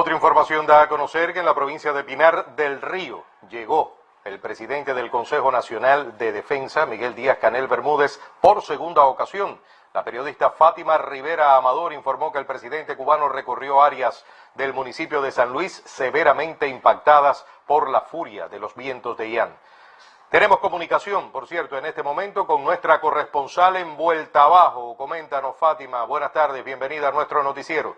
Otra información da a conocer que en la provincia de Pinar del Río llegó el presidente del Consejo Nacional de Defensa, Miguel Díaz Canel Bermúdez, por segunda ocasión. La periodista Fátima Rivera Amador informó que el presidente cubano recorrió áreas del municipio de San Luis severamente impactadas por la furia de los vientos de Ian. Tenemos comunicación, por cierto, en este momento con nuestra corresponsal en Vuelta Abajo. Coméntanos, Fátima. Buenas tardes, bienvenida a nuestro noticiero.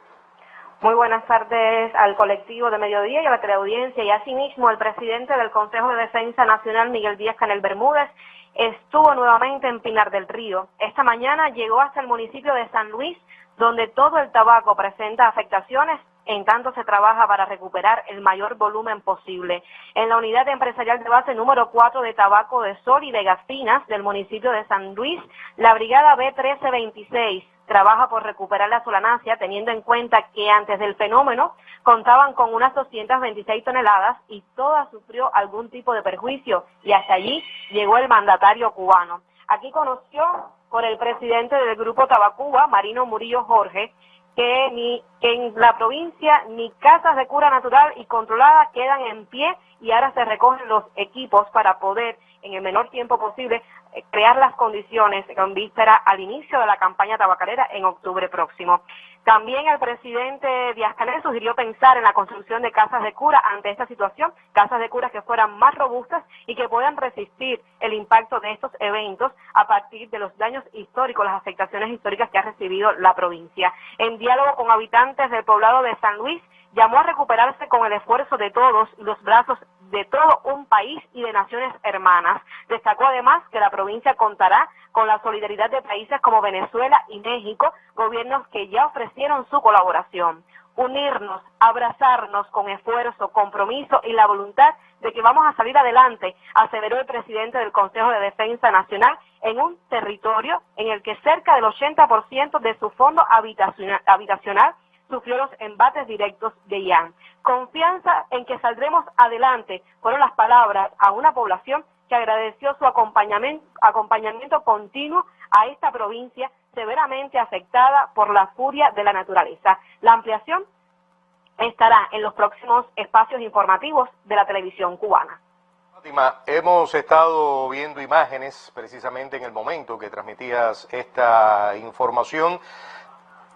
Muy buenas tardes al colectivo de Mediodía y a la teleaudiencia y asimismo el presidente del Consejo de Defensa Nacional, Miguel Díaz Canel Bermúdez, estuvo nuevamente en Pinar del Río. Esta mañana llegó hasta el municipio de San Luis, donde todo el tabaco presenta afectaciones en tanto se trabaja para recuperar el mayor volumen posible. En la unidad empresarial de base número 4 de tabaco de sol y de gaspinas del municipio de San Luis, la brigada B1326 trabaja por recuperar la solanancia, teniendo en cuenta que antes del fenómeno contaban con unas 226 toneladas y toda sufrió algún tipo de perjuicio y hasta allí llegó el mandatario cubano. Aquí conoció por el presidente del grupo Tabacuba, Marino Murillo Jorge, que ni en la provincia ni casas de cura natural y controlada quedan en pie y ahora se recogen los equipos para poder en el menor tiempo posible eh, crear las condiciones con víspera al inicio de la campaña tabacalera en octubre próximo. También el presidente Díaz Canel sugirió pensar en la construcción de casas de cura ante esta situación, casas de cura que fueran más robustas y que puedan resistir el impacto de estos eventos a partir de los daños históricos, las afectaciones históricas que ha recibido la provincia. En diálogo con habitantes del poblado de San Luis, llamó a recuperarse con el esfuerzo de todos los brazos de todo un país y de naciones hermanas. Destacó además que la provincia contará con la solidaridad de países como Venezuela y México, gobiernos que ya ofrecieron su colaboración. Unirnos, abrazarnos con esfuerzo, compromiso y la voluntad de que vamos a salir adelante, aseveró el presidente del Consejo de Defensa Nacional en un territorio en el que cerca del 80% de su fondo habitacional sufrió los embates directos de Ian. Confianza en que saldremos adelante fueron las palabras a una población que agradeció su acompañamiento, acompañamiento continuo a esta provincia severamente afectada por la furia de la naturaleza. La ampliación estará en los próximos espacios informativos de la televisión cubana. Fátima, hemos estado viendo imágenes precisamente en el momento que transmitías esta información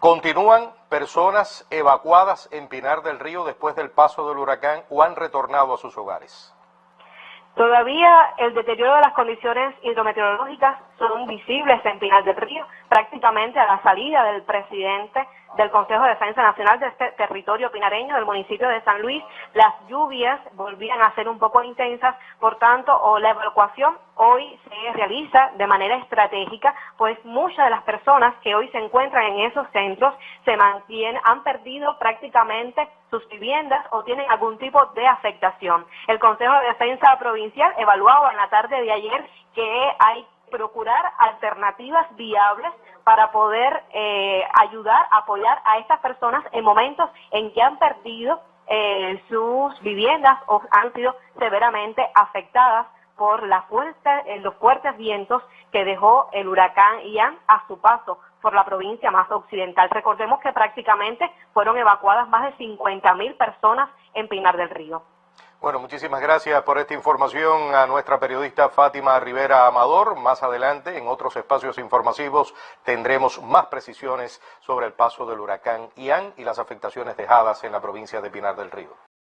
Continúan personas evacuadas en Pinar del Río después del paso del huracán o han retornado a sus hogares. Todavía el deterioro de las condiciones hidrometeorológicas son visibles en Pinar del Río, prácticamente a la salida del presidente del Consejo de Defensa Nacional de este territorio pinareño del municipio de San Luis, las lluvias volvían a ser un poco intensas, por tanto, la evacuación hoy se realiza de manera estratégica, pues muchas de las personas que hoy se encuentran en esos centros se mantienen, han perdido prácticamente sus viviendas o tienen algún tipo de afectación. El Consejo de Defensa Provincial evaluaba en la tarde de ayer que hay procurar alternativas viables para poder eh, ayudar, apoyar a estas personas en momentos en que han perdido eh, sus viviendas o han sido severamente afectadas por la eh, los fuertes vientos que dejó el huracán Ian a su paso por la provincia más occidental. Recordemos que prácticamente fueron evacuadas más de 50 mil personas en Pinar del Río. Bueno, muchísimas gracias por esta información a nuestra periodista Fátima Rivera Amador. Más adelante, en otros espacios informativos, tendremos más precisiones sobre el paso del huracán Ian y las afectaciones dejadas en la provincia de Pinar del Río.